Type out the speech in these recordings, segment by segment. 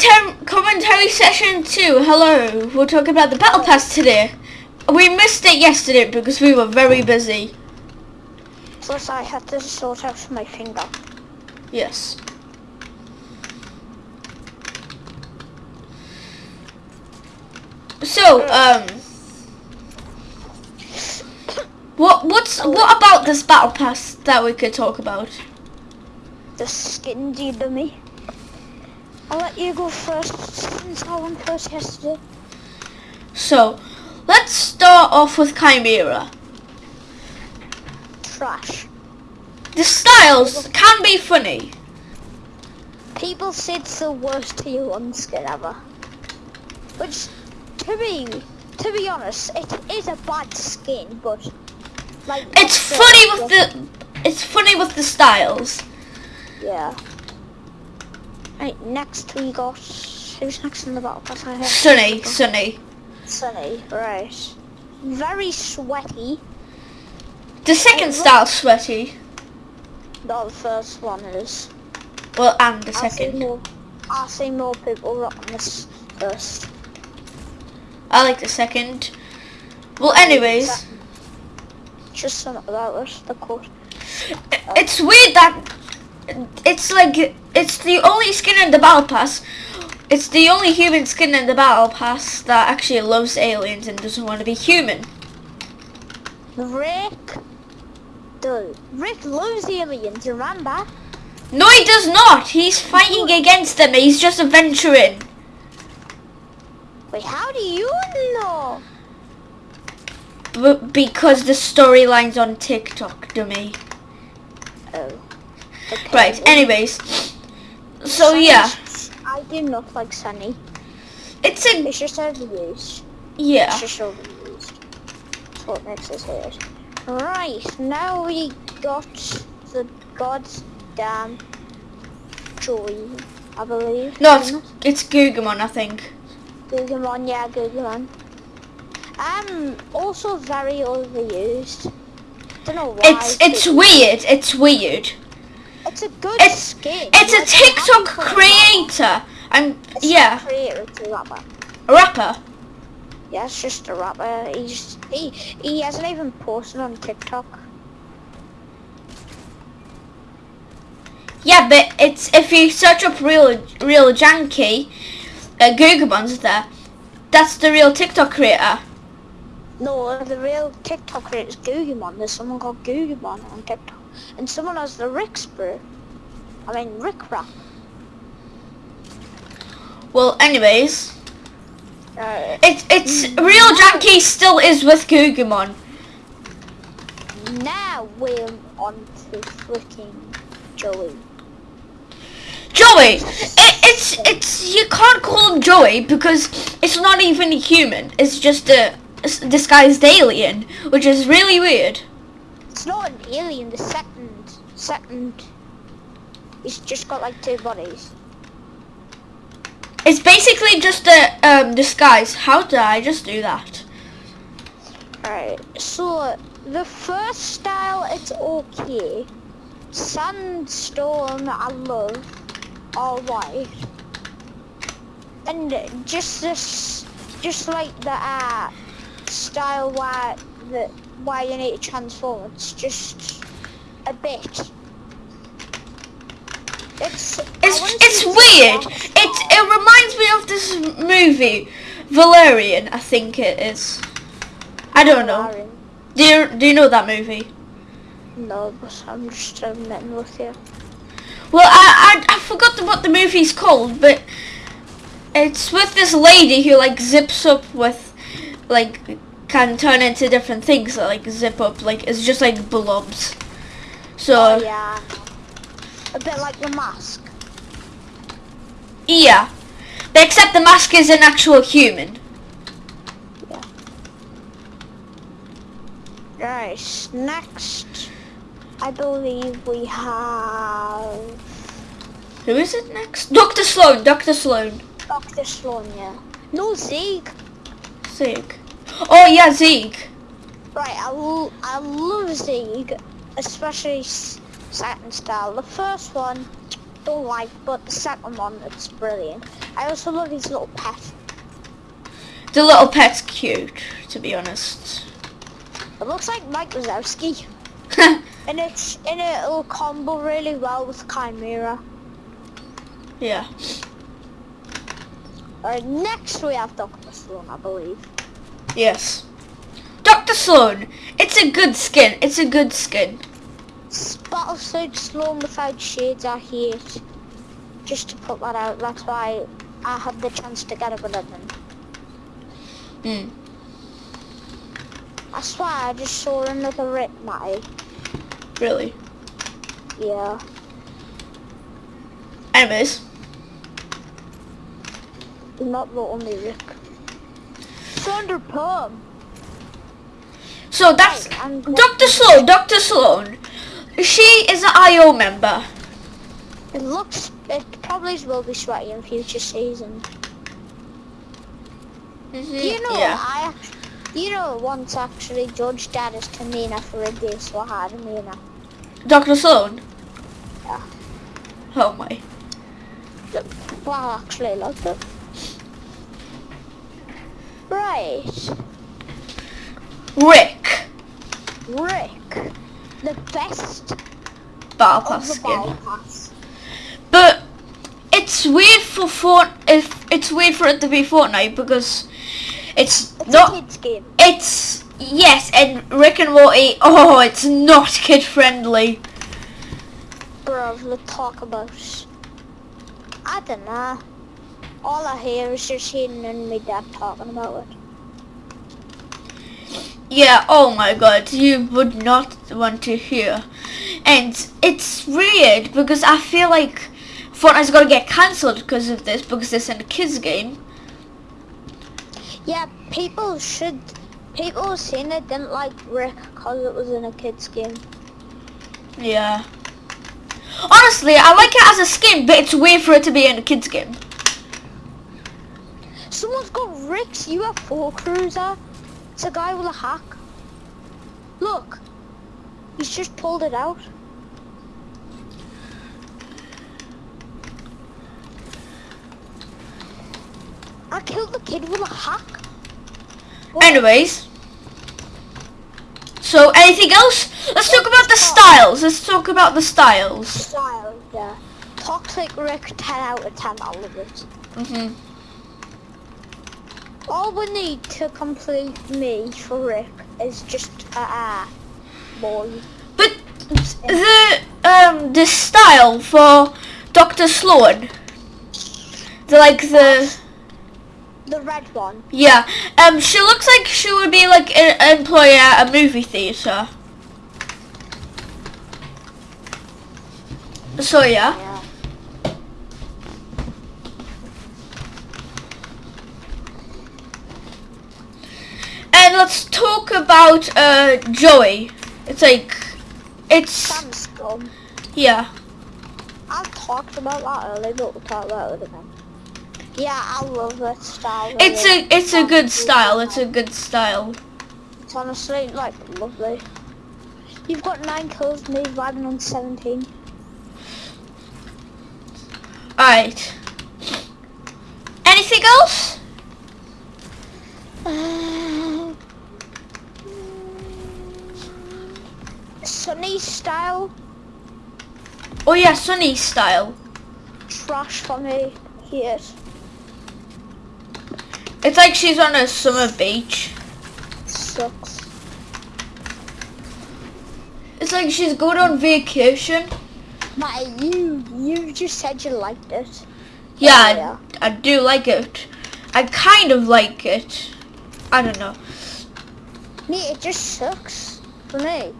commentary, commentary session two. Hello, we're talking about the battle pass today. We missed it yesterday because we were very busy. Plus, I had to sort out my finger. Yes. So, um, what what's what about this battle pass that we could talk about? The skin dummy. I'll let you go first since I went first yesterday. So, let's start off with Kymera. Trash. The styles can be funny. People say it's the worst tier one skin ever. Which, to me, to be honest, it is a bad skin, but like It's funny with the it's funny with the styles. yeah. Right, next we got who's next in the battle pass? I Sunny, Sunny. Sunny, right. Very sweaty. The second style sweaty. No, the first one is. Well, and the I'll see second. more. I'll see more people rocking this first. I like the second. Well, anyways, Just something about it. The coat. it's weird that it's like it's the only skin in the battle pass. It's the only human skin in the battle pass that actually loves aliens and doesn't want to be human. Rick. Dude, Rick loves aliens. Remember? No, he does not. He's fighting against them. He's just adventuring. Wait, how do you know? B- because the storyline's on TikTok, dummy. Okay. Right. Anyways, so Sunny's- yeah, I do not like Sunny. it's a It's just overused. yeah. It's just overused. That's what makes us weird. Right, now we got the goddamn Joy, I believe. No, it's it's Guggimon, I think. Guggimon, yeah, Guggimon. Um, also very overused. Don't know why. It's it's weird. It's weird. It's a good It's skin. it's a TikTok happy for a creator. And It's yeah, creator, it's a rapper. a rapper. Yeah, it's just a rapper. He's he he hasn't even posted on TikTok. Yeah, but it's if you search up real real janky, uh, Guggimon's there. That's the real TikTok creator. No, the real TikTok creator is Guggimon. There's someone called Guggimon on TikTok. And someone has the Rick Sprue. I mean, Rick. Well, anyways, Uh, it's it's real janky still is with Guggimon. now we're on to freaking Joey. Joey, it, it's it's you can't call him Joey because it's not even a human. It's just a s- disguised alien, which is really weird. It's not an alien, the second, second, he's just got like two bodies. It's basically just a um, disguise. How did I just do that? Alright, so the first style, it's okay. Sandstone, I love, all white. And just this, just like the uh, style where, the, where you need to transform, it's just a bit. It's, It's it's weird. It it reminds me of this movie, Valerian. I think it is. I don't know. Do you do you know that movie? No, but I'm just admitting with you. Well, I, I I forgot what the movie's called, but it's with this lady who like zips up with, like, can turn into different things. that, Like zip up, like it's just like blobs. So Oh yeah. A bit like the mask. yeah, but except the mask is an actual human. Right, next I believe we have Who is it next? Doctor Slone. Doctor Slone. Dr. Slone, yeah. No Zeke. Zeke. Oh yeah, Zeke. Right, I, l- I love Zeke, especially Saturn style. The first one, don't like, but the second one, it's brilliant. I also love his little pet. The little pet's cute, to be honest. It looks like Mike Wazowski. and it's and it'll combo really well with Kymera. yeah. Alright, next we have Dr. Slone, I believe. Yes. Dr. Slone. It's a good skin. It's a good skin. Battlesuit Slone without shades I hate. Just to put that out, that's why I had the chance to get it with him. Hmm. I swear I just saw another rip, Matty. Really. Yeah. Anyways. Not the only Rick. Thunder Palm. So that's Right, Dr. Slone. Dr. Slone. She is an IO member. It looks, it probably will be sweaty in future seasons. Mm-hmm, Do you know, yeah. I, you know, once actually Judge Daddy's Tamina for a day, so I had Amina. Dr. Slone. Yeah. Oh my. Well, actually, I loved it. Right, Rick. Rick, the best Battle Pass skin. pass. But it's weird for Fort if it's weird for it to be Fortnite because it's, It's not a kids game. it's yes and Rick and Morty oh it's not kid friendly. Bruv, let's talk about. I don't know. All I hear is just Hayden and my dad talking about it. Yeah, oh my god, you would not want to hear. And it's weird because I feel like Fortnite's gonna get cancelled because of this because it's in a kids game. Yeah, people should. People saying they didn't like Rick because it was in a kids game. Yeah. Honestly, I like it as a skin, but it's weird for it to be in a kids game. Someone's got Rick's UFO cruiser. It's a guy with a hack. Look, he's just pulled it out. I killed the kid with a hack. What? Anyways. So, anything else? Let's talk about the styles. Let's talk about the styles. Style, yeah. Toxic Rick, 10 out of 10, I love it. hmm All we need to complete me for Rick is just a uh, boy. But the um the style for Dr. Slone, the like the The red one. yeah um she looks like she would be like an employee at a movie theater. So yeah. Yeah. And let's talk about uh Joey. It's like it's Sam Scum. yeah. I talked about that earlier, but we'll talk about it again. Yeah, I love that style. It's really. a it's a good style. It's a good style. It's honestly like lovely. You've got nine kills, me riding on 17. Alright. Anything else? Uh, Sunny style, Oh yeah, Sunny style. trash for me. Here. It's like she's on a summer beach. Sucks. It's like she's going on vacation. Matty, you you just said you liked it. Yeah, yeah. I, I do like it. I kind of like it. I don't know. Me, it just sucks for me.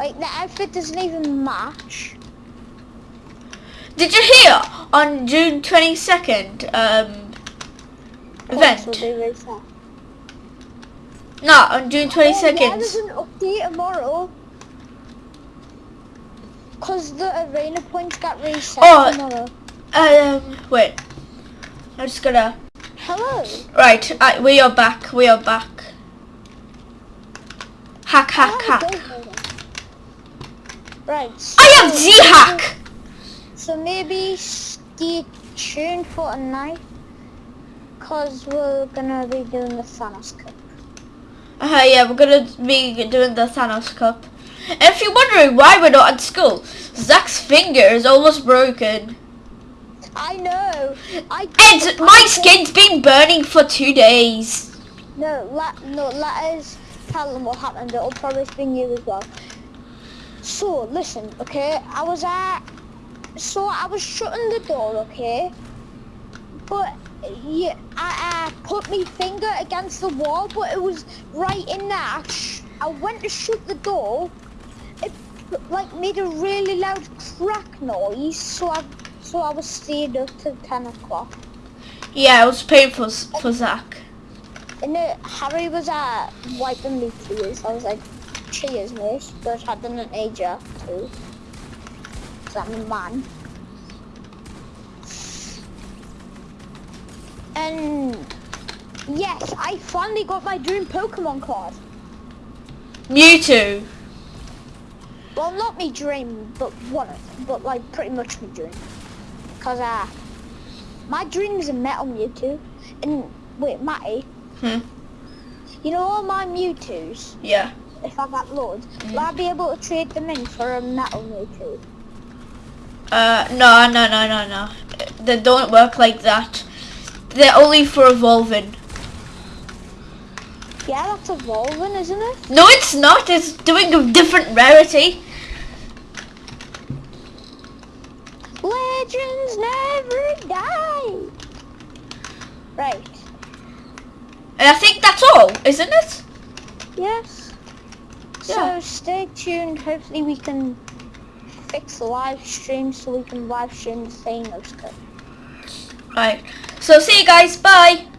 Like the outfit doesn't even match. Did you hear on June 22nd um, event? No, on June Oh, yeah, there's 22nd. an update tomorrow. Cause the arena points got reset Oh. tomorrow. Um, wait. I'm just gonna. Hello. Right, I, we are back. We are back. Hack, hack, Oh, hack. Don't know that. Right. I have so- Z hack. So maybe stay tuned for tonight. Cause we're gonna be doing the Thanos Cup. Uh, yeah, we're gonna be doing the Thanos Cup. And if you're wondering why we're not at school, Zach's finger is almost broken. I know. I And my skin's been burning for two days. No, let no let us tell them what happened. It'll probably sting you as well. So listen, okay. I was at so I was shutting the door, okay. But yeah, I, I put my finger against the wall, but it was right in that. sh- I went to shut the door. It like made a really loud crack noise, so I so I was stayed up till ten o'clock. Yeah, it was painful for Zach. And uh, Harry was uh, wiping me tears. I was like, cheers, mate. But I didn't age her too. Cause I'm a man. And yes, I finally got my dream Pokemon card. Mewtwo. Well, not me dream, but one of them. But like pretty much me dream. Cause uh, my dream is a Metal Mewtwo. And wait, Matty, Hmm. you know all my Mewtwo's? Yeah. If I got loads, will I be able to trade them in for a metal Mewtwo? Uh, no, no, no, no, no. They don't work like that. They're only for evolving. Yeah, that's evolving, isn't it? No, it's not. It's doing a different rarity. Legends never die. Right. And I think that's all, isn't it? Yes. Yeah. So stay tuned. Hopefully we can fix the live stream so we can live stream the Thanos Cup. Right. So see you guys. Bye.